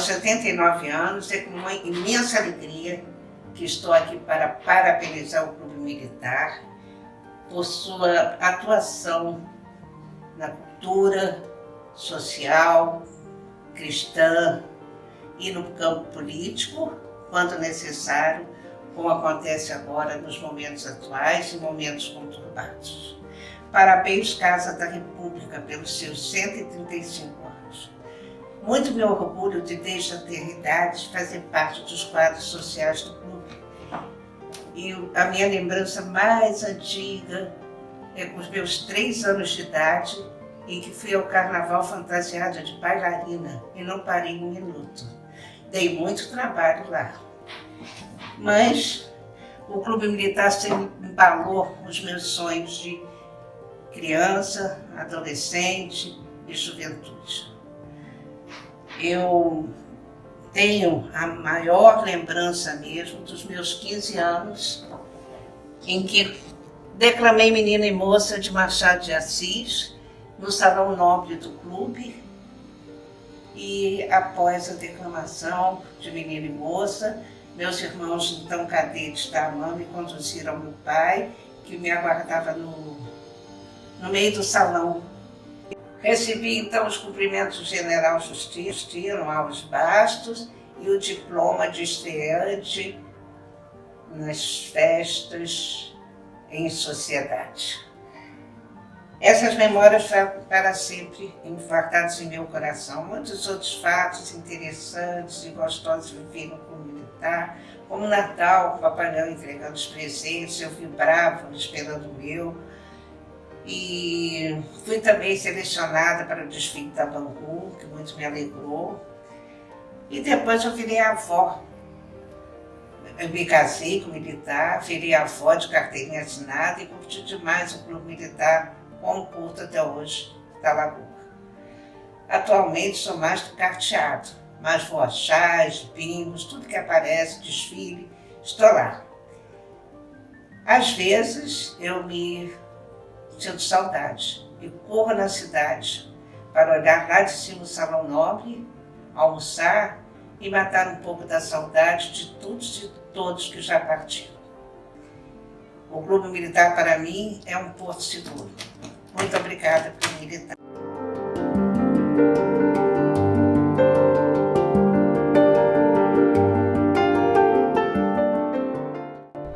Aos 79 anos, é com uma imensa alegria que estou aqui para parabenizar o Clube Militar por sua atuação na cultura social, cristã e no campo político, quando necessário, como acontece agora nos momentos atuais e momentos conturbados. Parabéns, Casa da República, pelos seus 135 anos. Muito me orgulho de, desde a eternidade, fazer parte dos quadros sociais do clube. E a minha lembrança mais antiga é com os meus três anos de idade, em que fui ao carnaval fantasiada de bailarina e não parei um minuto. Dei muito trabalho lá. Mas o Clube Militar sempre embalou os meus sonhos de criança, adolescente e juventude. Eu tenho a maior lembrança mesmo dos meus 15 anos, em que declamei Menina e Moça de Machado de Assis, no Salão Nobre do Clube, e após a declamação de Menina e Moça, meus irmãos, então cadetes da AMAN, me conduziram ao meu pai, que me aguardava no no meio do salão. Recebi então os cumprimentos do general Justino Alves Bastos e o diploma de estreante nas festas em sociedade. Essas memórias para sempre enfartadas em meu coração. Muitos outros fatos interessantes e gostosos viveram com o militar, como Natal, o Papai Noel entregando os presentes, eu vibrava esperando o meu, e fui também selecionada para o desfile da Bangu, que muito me alegrou. E depois eu virei avó. Eu me casei com militar, virei avó de carteirinha assinada e curti demais o clube militar, como curto até hoje, da Lagoa. Atualmente sou mais do carteado, mas vou a tudo que aparece, desfile, estou lá. Às vezes eu me sinto saudade e corro na cidade para olhar lá de cima o salão nobre, almoçar e matar um pouco da saudade de todos e todos que já partiram. O Clube Militar para mim é um porto seguro. Muito obrigada, Clube Militar.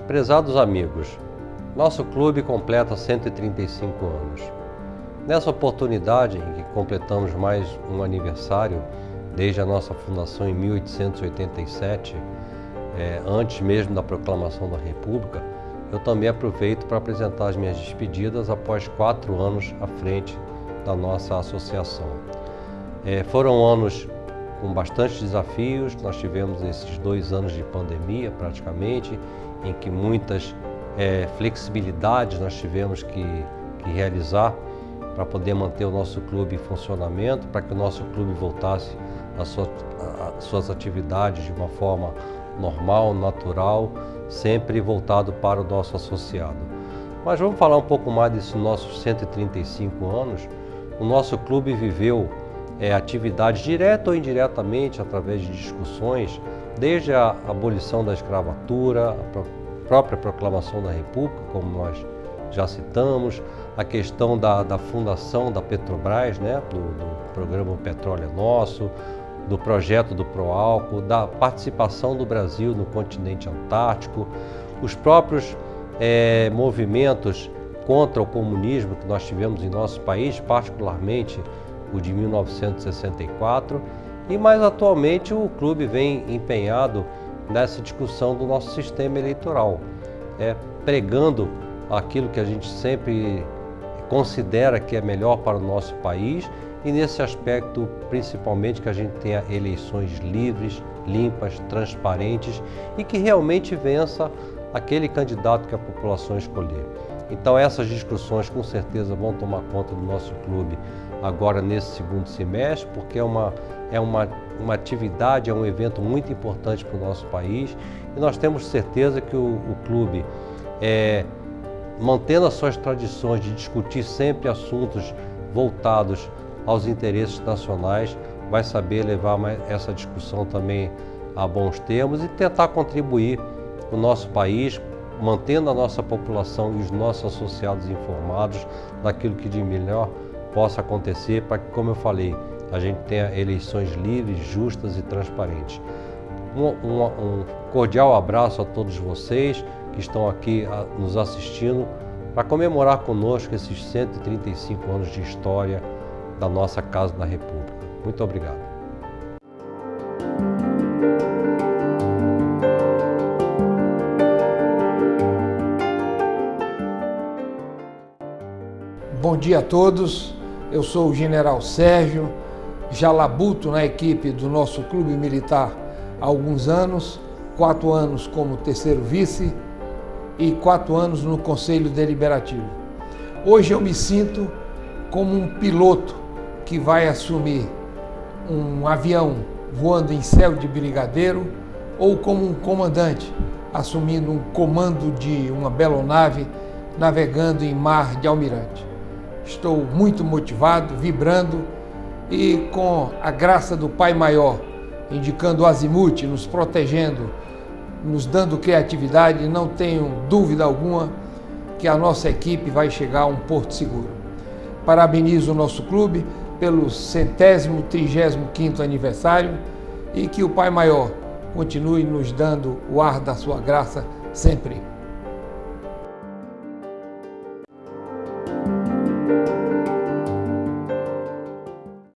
Prezados amigos, nosso clube completa 135 anos. Nessa oportunidade em que completamos mais um aniversário, desde a nossa fundação em 1887, é, antes mesmo da proclamação da República, eu também aproveito para apresentar as minhas despedidas após quatro anos à frente da nossa associação. É, foram anos com bastante desafios, nós tivemos esses dois anos de pandemia praticamente, em que muitas é, flexibilidades nós tivemos que, que realizar para poder manter o nosso clube em funcionamento, para que o nosso clube voltasse às suas, atividades de uma forma normal, natural, sempre voltado para o nosso associado. Mas vamos falar um pouco mais desses nossos 135 anos. O nosso clube viveu é, atividades direta ou indiretamente através de discussões, desde a abolição da escravatura, a própria proclamação da República, como nós já citamos, a questão da, da fundação da Petrobras, né, do, do programa Petróleo é Nosso, do projeto do Proálcool, da participação do Brasil no continente antártico, os próprios é, movimentos contra o comunismo que nós tivemos em nosso país, particularmente o de 1964, e mais atualmente o clube vem empenhado nessa discussão do nosso sistema eleitoral, é, pregando aquilo que a gente sempre considera que é melhor para o nosso país e nesse aspecto principalmente que a gente tenha eleições livres, limpas, transparentes e que realmente vença aquele candidato que a população escolher. Então essas discussões com certeza vão tomar conta do nosso clube agora nesse segundo semestre, porque é uma, é uma, uma atividade, é um evento muito importante para o nosso país e nós temos certeza que o, o clube, é, mantendo as suas tradições de discutir sempre assuntos voltados aos interesses nacionais, vai saber levar essa discussão também a bons termos e tentar contribuir o nosso país, mantendo a nossa população e os nossos associados informados daquilo que de melhor possa acontecer para que, como eu falei, a gente tenha eleições livres, justas e transparentes. Um, um, um cordial abraço a todos vocês que estão aqui nos assistindo para comemorar conosco esses 135 anos de história da nossa Casa da República. Muito obrigado. Bom dia a todos, eu sou o General Sérgio, já labuto na equipe do nosso clube militar há alguns anos, quatro anos como terceiro vice e quatro anos no Conselho Deliberativo. Hoje eu me sinto como um piloto que vai assumir um avião voando em céu de brigadeiro ou como um comandante assumindo um comando de uma belonave navegando em mar de almirante. Estou muito motivado, vibrando e com a graça do Pai Maior, indicando o azimuth, nos protegendo, nos dando criatividade, não tenho dúvida alguma que a nossa equipe vai chegar a um porto seguro. Parabenizo o nosso clube pelo centésimo, trigésimo quinto aniversário e que o Pai Maior continue nos dando o ar da sua graça sempre.